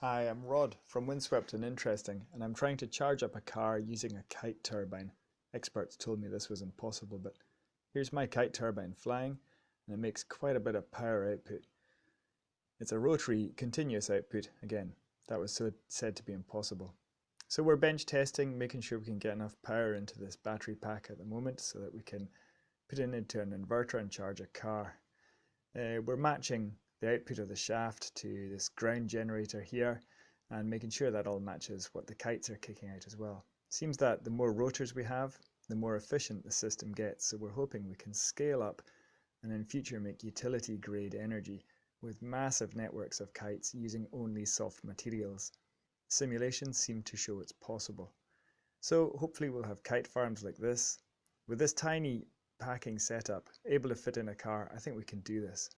Hi, I'm Rod from Windswept and Interesting, and I'm trying to charge up a car using a kite turbine. Experts told me this was impossible, but here's my kite turbine flying, and it makes quite a bit of power output. It's a rotary continuous output, again, that was so said to be impossible. So we're bench testing, making sure we can get enough power into this battery pack at the moment so that we can put it into an inverter and charge a car. Uh, we're matching the output of the shaft to this ground generator here and making sure that all matches what the kites are kicking out as well. Seems that the more rotors we have, the more efficient the system gets, so we're hoping we can scale up and in future make utility grade energy with massive networks of kites using only soft materials. Simulations seem to show it's possible. So hopefully we'll have kite farms like this. With this tiny packing setup, able to fit in a car, I think we can do this.